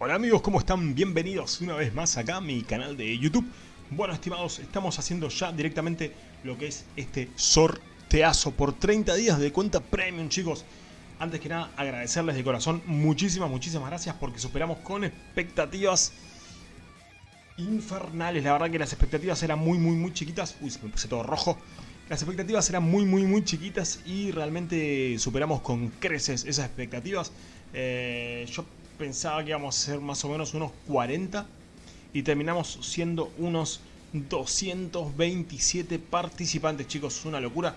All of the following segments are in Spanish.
Hola amigos, ¿cómo están? Bienvenidos una vez más acá a mi canal de YouTube. Bueno, estimados, estamos haciendo ya directamente lo que es este sorteazo por 30 días de cuenta premium, chicos. Antes que nada, agradecerles de corazón muchísimas, muchísimas gracias porque superamos con expectativas infernales. La verdad que las expectativas eran muy, muy, muy chiquitas. Uy, se me puse todo rojo. Las expectativas eran muy, muy, muy chiquitas y realmente superamos con creces esas expectativas. Eh, yo pensaba que íbamos a ser más o menos unos 40 y terminamos siendo unos 227 participantes, chicos, una locura.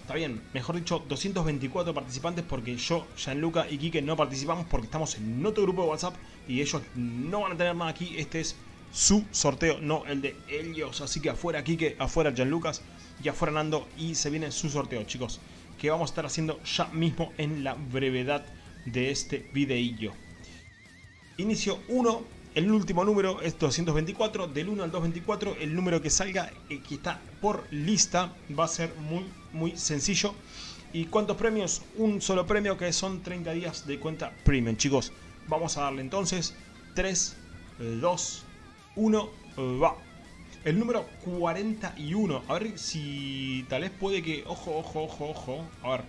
Está bien, mejor dicho, 224 participantes porque yo, Gianluca y Kike no participamos porque estamos en otro grupo de WhatsApp y ellos no van a tener nada aquí. Este es su sorteo, no el de ellos. Así que afuera Kike, afuera Gianlucas y afuera Nando y se viene su sorteo, chicos. Que vamos a estar haciendo ya mismo en la brevedad de este videillo. Inicio 1, el último número es 224, del 1 al 224 el número que salga, eh, que está por lista, va a ser muy muy sencillo. ¿Y cuántos premios? Un solo premio que son 30 días de cuenta premium, chicos. Vamos a darle entonces 3, 2, 1, va. El número 41, a ver si tal vez puede que... Ojo, ojo, ojo, ojo. A ver,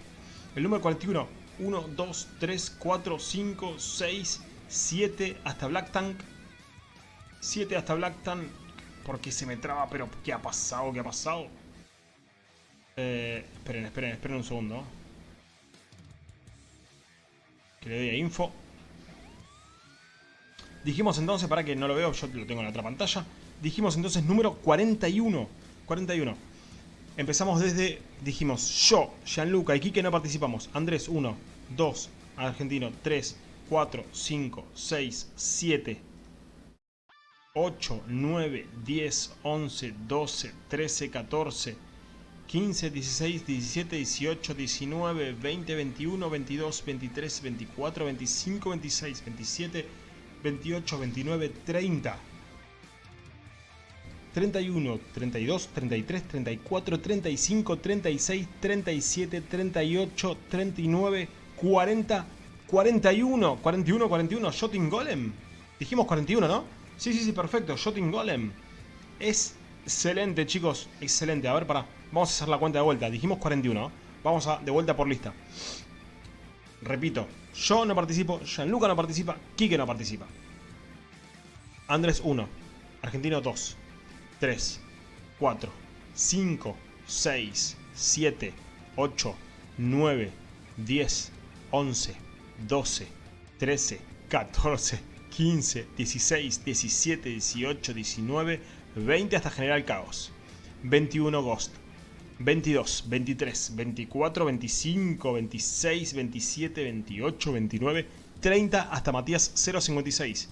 el número 41, 1, 2, 3, 4, 5, 6, 7 hasta Black Tank. 7 hasta Black Tank. Porque se me traba, pero ¿qué ha pasado? ¿Qué ha pasado? Eh, esperen, esperen, esperen un segundo. Que le doy a info. Dijimos entonces, para que no lo veo, yo lo tengo en la otra pantalla. Dijimos entonces número 41. 41. Empezamos desde, dijimos, yo, Gianluca y Kike no participamos. Andrés 1, 2, Argentino 3, 4, 5, 6, 7, 8, 9, 10, 11, 12, 13, 14, 15, 16, 17, 18, 19, 20, 21, 22, 23, 24, 25, 26, 27, 28, 29, 30. 31, 32, 33, 34, 35, 36, 37, 38, 39, 40, 41, 41, 41, Shotting Golem. Dijimos 41, ¿no? Sí, sí, sí, perfecto, Shotting Golem. Es excelente, chicos, excelente. A ver, para, vamos a hacer la cuenta de vuelta. Dijimos 41, Vamos a, de vuelta por lista. Repito, yo no participo, Gianluca no participa, Kike no participa. Andrés 1, Argentino 2, 3, 4, 5, 6, 7, 8, 9, 10, 11, 12, 13, 14, 15, 16, 17, 18, 19, 20 hasta generar caos. 21 Ghost. 22, 23, 24, 25, 26, 27, 28, 29, 30 hasta Matías 056.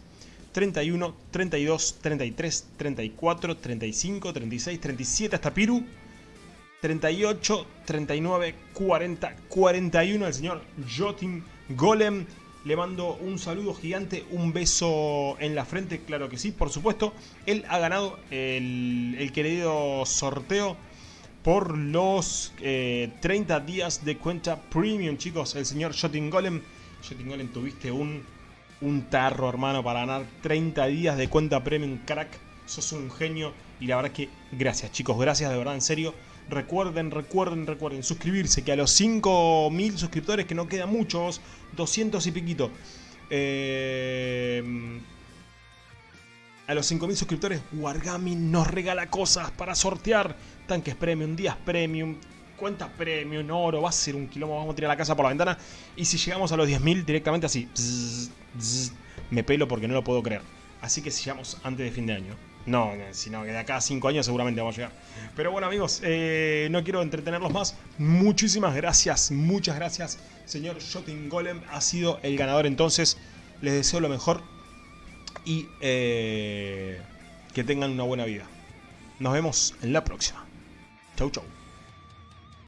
31, 32, 33, 34, 35, 36, 37 hasta Piru. 38, 39, 40, 41 el señor Jotin Golem. Le mando un saludo gigante, un beso en la frente, claro que sí, por supuesto. Él ha ganado el, querido sorteo por los 30 eh, días de cuenta premium, chicos. El señor Shotting Golem. Shotting Golem, tuviste un, un tarro, hermano, para ganar 30 días de cuenta premium, crack. Sos un genio y la verdad que gracias, chicos. Gracias de verdad, en serio. Recuerden, recuerden, recuerden suscribirse, que a los 5.000 suscriptores, que no quedan muchos, 200 y piquito. Eh, a los 5.000 suscriptores, Wargami nos regala cosas para sortear. Tanques premium, días premium, cuentas premium, oro, va a ser un quilombo, vamos a tirar la casa por la ventana. Y si llegamos a los 10.000 directamente así, me pelo porque no lo puedo creer. Así que si llegamos antes de fin de año. No, sino que de acá a 5 años seguramente vamos a llegar. Pero bueno amigos, eh, no quiero entretenerlos más. Muchísimas gracias, muchas gracias. Señor Shotting Golem ha sido el ganador entonces. Les deseo lo mejor y eh, que tengan una buena vida. Nos vemos en la próxima. Chau chau.